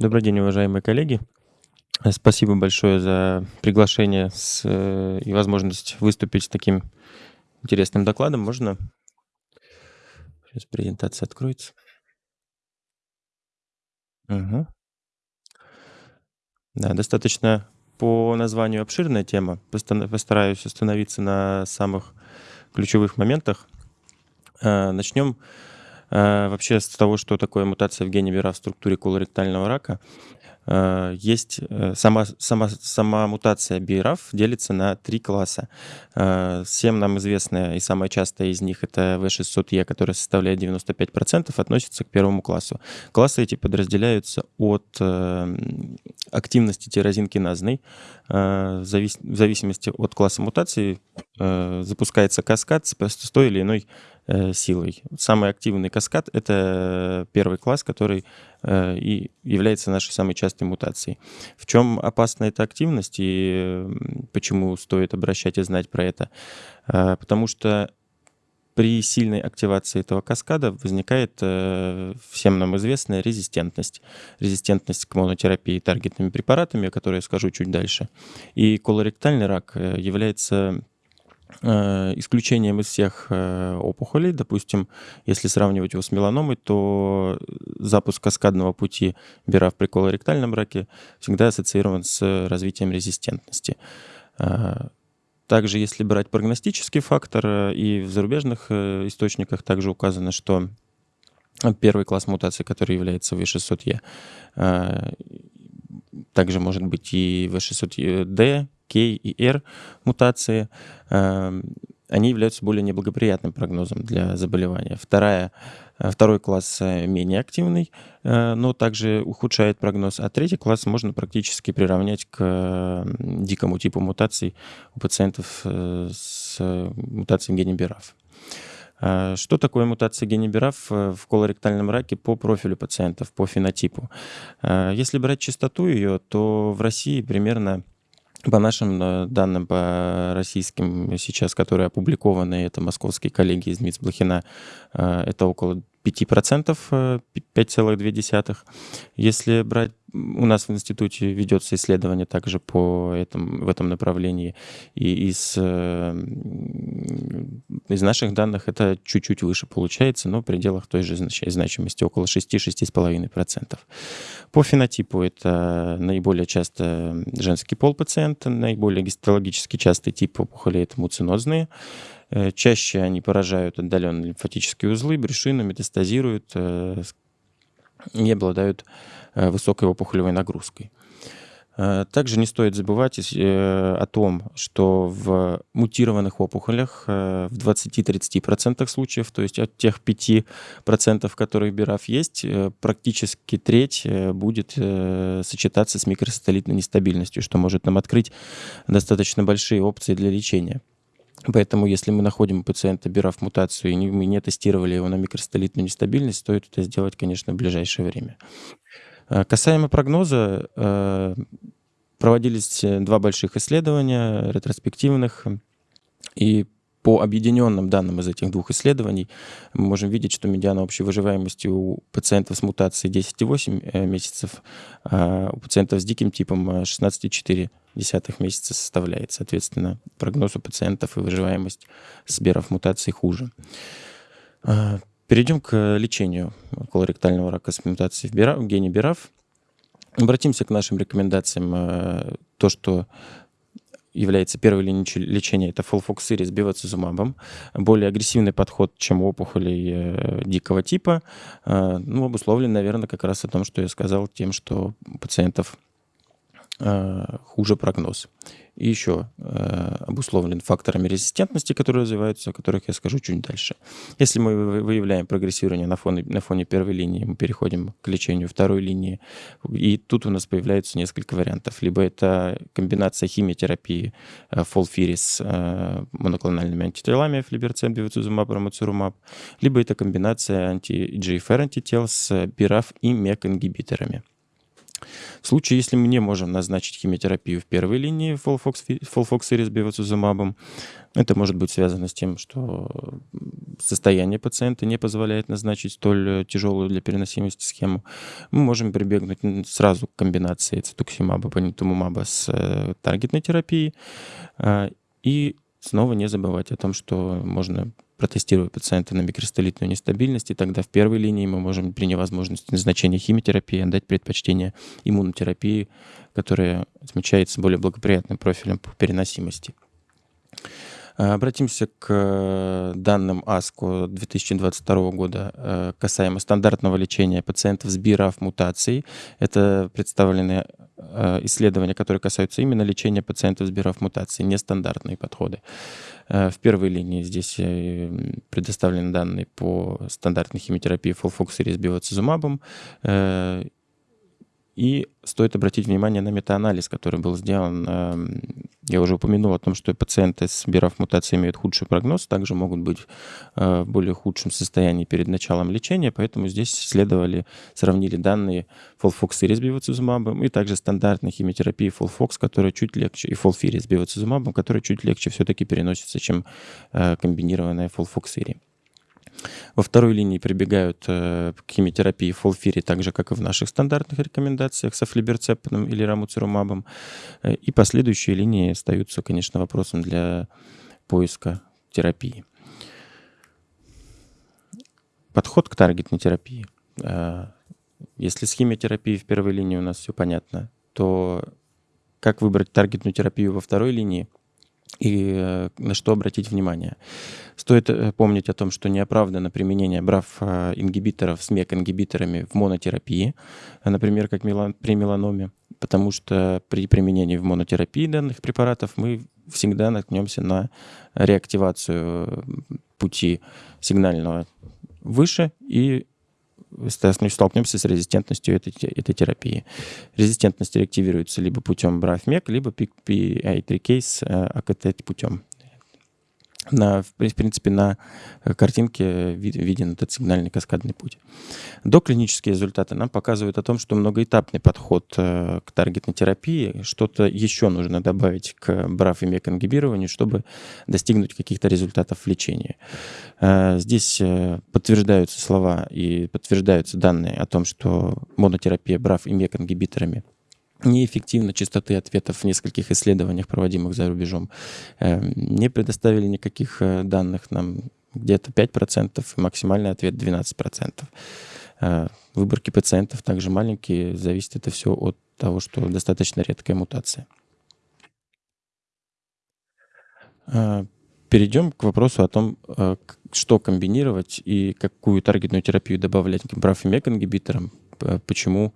Добрый день, уважаемые коллеги. Э, спасибо большое за приглашение с, э, и возможность выступить с таким интересным докладом. Можно? Сейчас презентация откроется. Мгм. Да, достаточно по названию обширная тема. Постараюсь остановиться на самых ключевых моментах. Э, Начнем э, вообще с того, что такое мутация в гене ВИРА в структуре колоректального рака. Э, Есть э, сама, сама, сама мутация BRAF делится на три класса. Э, Всем нам известная и самая частая из них это V600E, которая составляет 95%, относится к первому классу. Классы эти подразделяются от э, активности тирозинкиназной. Э, В завис- в зависимости от класса мутации э, запускается каскад с той или иной э, силой. Самый активный каскад — это первый класс, который э, и является нашей самой частой мутацией. В чем опасна эта активность и почему стоит обращать и знать про это? Э, Потому что при сильной активации этого каскада возникает э, всем нам известная резистентность. Резистентность к монотерапии таргетными препаратами, о которой я скажу чуть дальше. И колоректальный рак э, является э, исключением из всех э, опухолей. Допустим, если сравнивать его с меланомой, то запуск каскадного пути бира в при колоректальном раке всегда ассоциирован с развитием резистентности. Э, Также, если брать прогностический фактор, э, и в зарубежных э, источниках также указано, что первый класс мутаций, который является V600E, э, также может быть и V600D, K и R мутации, эм, они являются более неблагоприятным прогнозом для заболевания. Вторая, э, второй класс э, менее активный, э, но также ухудшает прогноз, а третий класс можно практически приравнять к э, дикому типу мутаций у пациентов с мутацией в гене BRAF. А, Что такое мутация э, в колоректальном раке по профилю пациентов, по фенотипу? Если брать частоту ее, то в России примерно по нашим э, данным, по российским сейчас, которые опубликованы, это московские коллеги из МИЦ Блохина, э, это около 5%, э, 5,2. Если брать, у нас в институте ведется исследование также по этому, в этом направлении, и из, э, из наших данных это чуть-чуть выше получается, но в пределах той же знач- значимости, около 6-6,5%. По фенотипу это наиболее часто женский пол пациента, наиболее гистологически частый тип опухолей — это муцинозные. Э, Чаще они поражают отдаленные лимфатические узлы, брюшины, метастазируют э, и обладают э, высокой опухолевой нагрузкой. Э, Также не стоит забывать э, о том, что в мутированных опухолях э, в 20-30% случаев, то есть от тех 5%, в которых БИРАФ есть, практически треть будет сочетаться с микросателлитной нестабильностью, что может нам открыть достаточно большие опции для лечения. Поэтому, если мы находим у пациента БИРАФ мутацию и мы не тестировали его на микросателлитную нестабильность, стоит это сделать, конечно, в ближайшее время. Э, Касаемо прогноза, э, проводились э, два больших исследования ретроспективных, и по объединенным данным из этих двух исследований мы можем видеть, что медиана общей выживаемости у пациентов с мутацией 10,8 э, месяцев, а у пациентов с диким типом э, 16,4 месяца составляет. Соответственно, прогноз у пациентов и выживаемость с беров мутацией хуже. Перейдем к лечению колоректального рака с мутацией в, гене БИРАФ. Обратимся к нашим рекомендациям. Э, То, что является первой линией лечения, это фолфоксири с бевацизумабом. Более агрессивный подход, чем у опухолей э, дикого типа. Э, Ну, обусловлен, наверное, как раз о том, что я сказал, тем, что у пациентов э, хуже прогноз. И еще э, обусловлен факторами резистентности, которые развиваются, о которых я скажу чуть дальше. Если мы вы- выявляем прогрессирование на фоне, на фоне первой линии, мы переходим к лечению второй линии. И тут у нас появляются несколько вариантов. Либо это комбинация химиотерапии э, фолфири с э, моноклональными антителами, флиберцем, бивацизумаб, рамуцирумаб, либо это комбинация анти-GFR антител с BRAF и MEK-ингибиторами. В случае, если мы не можем назначить химиотерапию в первой линии фолфоксирис бевацизумабом, это может быть связано с тем, что состояние пациента не позволяет назначить столь тяжелую для переносимости схему. Мы можем прибегнуть сразу к комбинации цитуксимаба, панитумумаба с э, таргетной терапией. А, и снова не забывать о том, что можно протестировать пациента на микростолитную нестабильность, и тогда в первой линии мы можем при невозможности назначения химиотерапии отдать предпочтение иммунотерапии, которая отмечается более благоприятным профилем по переносимости. А, обратимся к э, данным АСКО 2022 года э, касаемо стандартного лечения пациентов с BRAF мутацией. Это представлены э, исследования, которые касаются именно лечения пациентов с BRAF мутацией, нестандартные подходы. В первой линии здесь предоставлены данные по стандартной химиотерапии фолфоксири с биоцизумабом и стоит обратить внимание на метаанализ, который был сделан. Эм, я уже упомянул о том, что пациенты с BRAF мутацией имеют худший прогноз, также могут быть э, в более худшем состоянии перед началом лечения, поэтому здесь исследовали, сравнили данные фолфоксири с бевацизумабом и также стандартной химиотерапии фолфокс, которая чуть легче, и фолфири с бевацизумабом, которая чуть легче все-таки переносится, чем э, комбинированная фолфоксири. Во второй линии прибегают э, к химиотерапии фолфири, так же, как и в наших стандартных рекомендациях с афлиберцептом или рамуцирумабом. Э, и последующие линии остаются, конечно, вопросом для поиска терапии. Подход к таргетной терапии. Э, если с химиотерапией в первой линии у нас все понятно, то как выбрать таргетную терапию во второй линии – и э, на что обратить внимание. Стоит э, помнить о том, что неоправданно применение БРАФ-ингибиторов с МЕК-ингибиторами в монотерапии, например, как при меланоме, потому что при применении в монотерапии данных препаратов мы всегда наткнемся на реактивацию пути сигнального выше и столкнемся с резистентностью этой, этой терапии. Резистентность реактивируется либо путем BRAF-MEC, либо PI3-кейс АКТ путем на, в принципе, на э, картинке виден этот сигнальный каскадный путь. Доклинические результаты нам показывают о том, что многоэтапный подход э, к таргетной терапии, что-то еще нужно добавить к BRAF и MEK ингибированию, чтобы достигнуть каких-то результатов в лечении. Э, здесь подтверждаются слова и подтверждаются данные о том, что монотерапия BRAF и MEK неэффективно частоты ответов в нескольких исследованиях, проводимых за рубежом. Эм, не предоставили никаких э, данных нам где-то 5%, и максимальный ответ 12%. Э, выборки пациентов также маленькие, зависит это все от того, что достаточно редкая мутация. Э, перейдем к вопросу о том, что комбинировать и какую таргетную терапию добавлять к BRAF и MEK ингибиторам, почему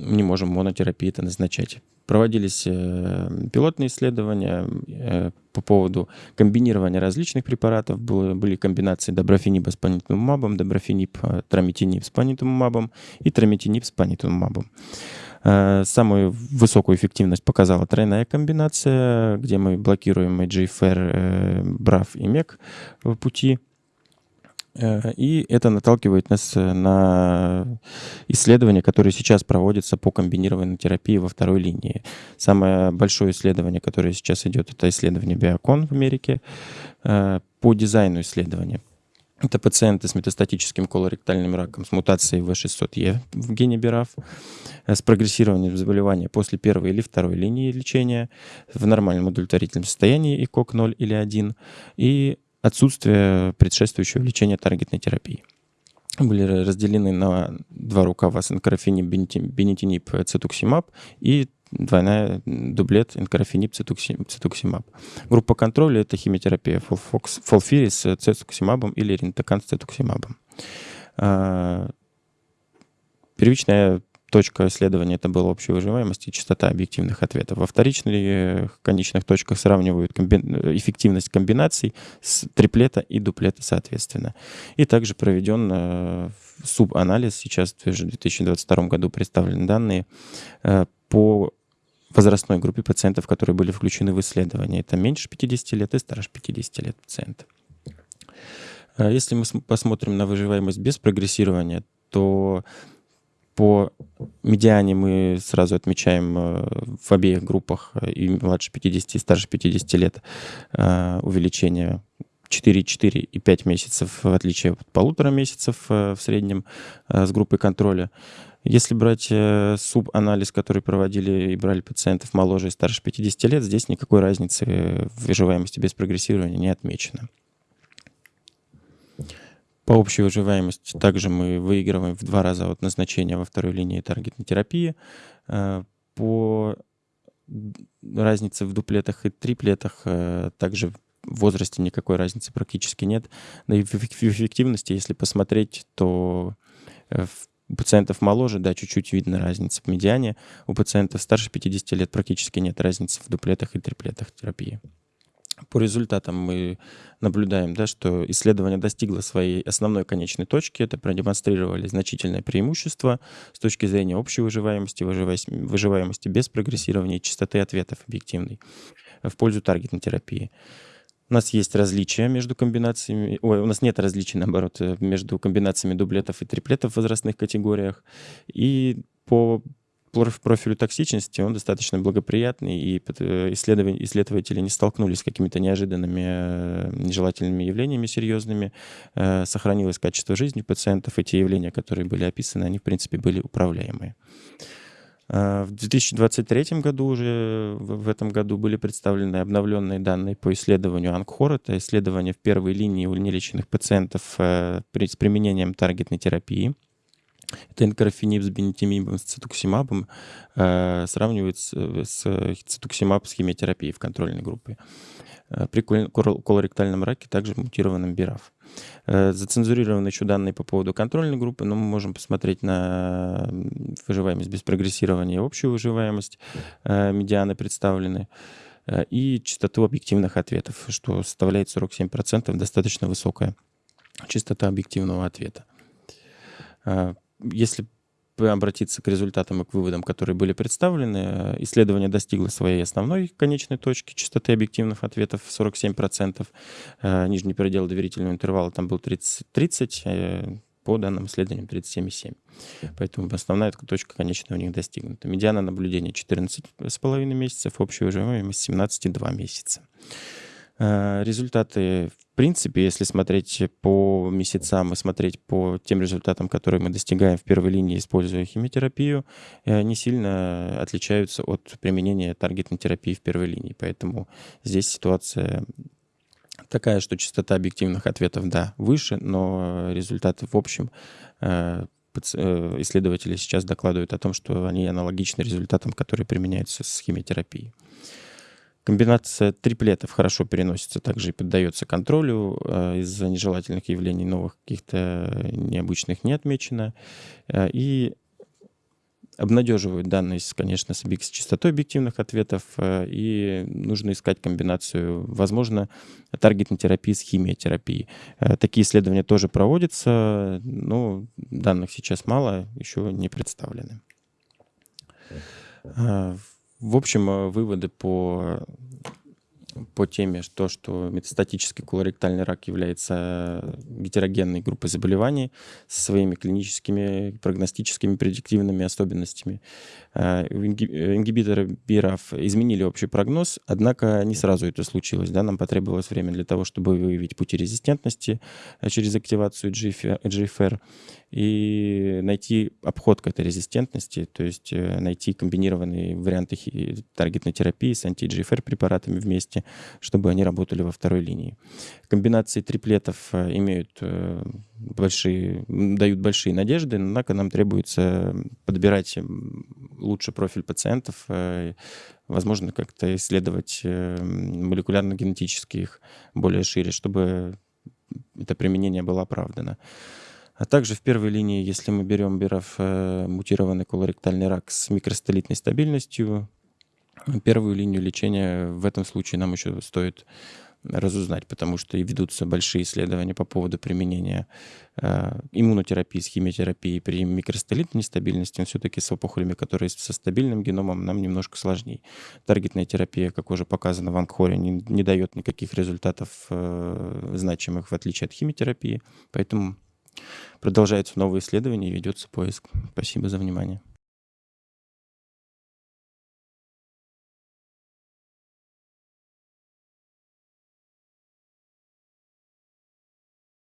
не можем монотерапии это назначать. Проводились э, пилотные исследования э, по поводу комбинирования различных препаратов. Были комбинации доброфениба с панитумумабом, доброфениб, э, трамитинип с панитумумабом и трамитинип с панитумумабом. Самую высокую эффективность показала тройная комбинация, где мы блокируем IGFR, BRAF и MEC пути и это наталкивает нас э, на исследования, которые сейчас проводятся по комбинированной терапии во второй линии. Самое большое исследование, которое сейчас идет, это исследование Биокон в Америке э, по дизайну исследования. Это пациенты с метастатическим колоректальным раком с мутацией В600Е в гене БИРАФ, с прогрессированием заболевания после первой или второй линии лечения в нормальном удовлетворительном состоянии ИКОК 0 или 1 и отсутствие предшествующего лечения таргетной терапии. Были разделены на два рукава с энкарафениб, бенетинип, цитуксимаб и двойная дублет энкарафениб, цитуксимаб. Группа контроля — это химиотерапия фолфири с цитуксимабом или рентокан с цитуксимабом. А, первичная точка исследования это была общая выживаемость и частота объективных ответов. Во вторичных конечных точках сравнивают комби... эффективность комбинаций с триплета и дуплета соответственно. И также проведен э, субанализ, сейчас в 2022 году представлены данные э, по возрастной группе пациентов, которые были включены в исследование. Это меньше 50 лет и старше 50 лет пациентов. Э, если мы посмотрим на выживаемость без прогрессирования, то По медиане мы сразу отмечаем в обеих группах и младше 50, и старше 50 лет увеличение 4, 4 и 5 месяцев, в отличие от полутора месяцев в среднем с группой контроля. Если брать э, субанализ, который проводили и брали пациентов моложе и старше 50 лет, здесь никакой разницы в выживаемости без прогрессирования не отмечено. По общей выживаемости также мы выигрываем в два раза от назначения во второй линии таргетной терапии. Э, по разнице в дуплетах и триплетах э, также в возрасте никакой разницы практически нет. Да и в эффективности, если посмотреть, то у пациентов моложе, да, чуть-чуть видно разница в медиане. У пациентов старше 50 лет практически нет разницы в дуплетах и триплетах терапии. По результатам мы наблюдаем, да, что исследование достигло своей основной конечной точки. Это продемонстрировали значительное преимущество с точки зрения общей выживаемости, выживаемости без прогрессирования и частоты ответов объективной в пользу таргетной терапии. У нас есть различия между комбинациями, ой, у нас нет различий, наоборот, между комбинациями дублетов и триплетов в возрастных категориях. И по профилю токсичности он достаточно благоприятный, и э, исследователи не столкнулись с какими-то неожиданными э, нежелательными явлениями серьезными. Сохранилось качество жизни пациентов, и те явления, которые были описаны, они, в принципе, были управляемые. В 2023 году уже, в этом году, были представлены обновленные данные по исследованию Ангхор. Это исследование в первой линии у нелеченных пациентов э, с применением таргетной терапии. Это энкорфенип с бенетимибом, с цитуксимабом э, сравнивается с цитуксимаб с химиотерапией в контрольной группе. Э, при колоректальном раке также мутированном БИРАФ. Э, зацензурированы еще данные по поводу контрольной группы, но мы можем посмотреть на выживаемость без прогрессирования и общую выживаемость. Э, медианы представлены и частоту объективных ответов, что составляет 47%, достаточно высокая частота объективного ответа. Если обратиться к результатам и к выводам, которые были представлены. Э, исследование достигло своей основной конечной точки частоты объективных ответов 47%. Э, нижний предел доверительного интервала там был 30, 30 э, по данным исследованиям 37,7. Поэтому основная точка конечная у них достигнута. Медиана наблюдения 14,5 месяцев, общая выживаемость 17,2 месяца. Результаты, принципе, если смотреть по месяцам и смотреть по тем результатам, которые мы достигаем в первой линии, используя химиотерапию, э, не сильно отличаются от применения таргетной терапии в первой линии. Поэтому здесь ситуация такая, что частота объективных ответов, да, выше, но результаты в общем э, исследователи сейчас докладывают о том, что они аналогичны результатам, которые применяются с химиотерапией. Комбинация триплетов хорошо переносится также и поддается контролю. Э, из-за нежелательных явлений новых каких-то необычных не отмечено. Э, и обнадеживают данные, конечно, с, с частотой объективных ответов, э, и нужно искать комбинацию, возможно, таргетной терапии с химиотерапией. Такие исследования тоже проводятся, но данных сейчас мало, еще не представлены. В общем, э, выводы по по теме, что, что метастатический колоректальный рак является гетерогенной группой заболеваний со своими клиническими, прогностическими, предиктивными особенностями. Э, ингибиторы БИРАФ изменили общий прогноз, однако не сразу это случилось. Да? Нам потребовалось время для того, чтобы выявить пути резистентности э, через активацию GFR и найти обход к этой резистентности, то есть э, найти комбинированные варианты таргетной терапии с анти-GFR препаратами вместе, чтобы они работали во второй линии. Комбинации триплетов э, имеют э, большие, дают большие надежды, однако нам требуется подбирать лучше профиль пациентов, возможно, как-то исследовать молекулярно-генетически их более шире, чтобы это применение было оправдано. А также в первой линии, если мы берем биров э, мутированный колоректальный рак с микростолитной стабильностью, первую линию лечения в этом случае нам еще стоит разузнать, потому что и ведутся большие исследования по поводу применения э, иммунотерапии с химиотерапией при микростолитной нестабильности, но все-таки с опухолями, которые со стабильным геномом, нам немножко сложнее. Таргетная терапия, как уже показано в Ангхоре, не, не дает никаких результатов э, значимых, в отличие от химиотерапии, поэтому Продолжаются новые исследования и ведется поиск. Спасибо за внимание.